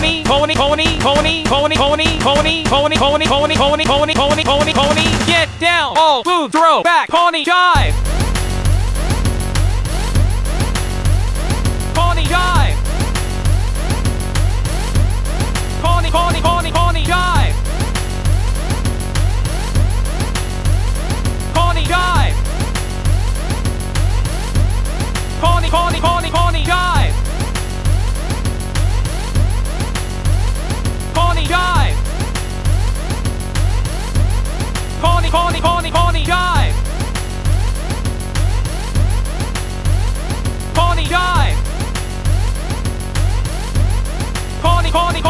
pony, pony, pony, pony, pony, pony, pony, pony, pony, pony, pony, pony, pony, pony. Get down, all move, throw, back, pony, jive. Pony, pony, pony, pony. Pony, pony, pony, pony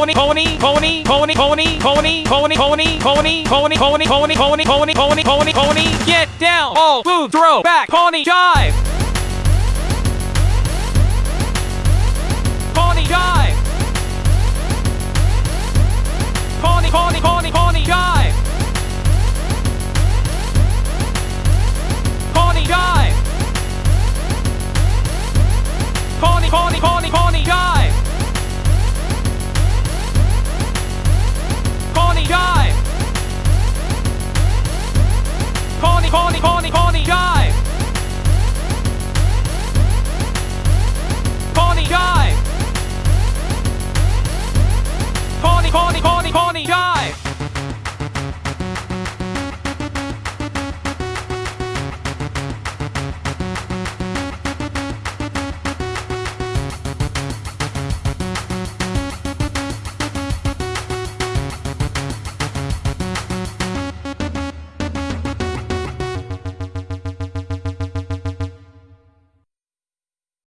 pony pony, pony, pony, pony, pony, pony, pony, pony, pony, pony, pony, pony, pony, pony, pony. Get down, all move, throw, back, pony, jive. Tawny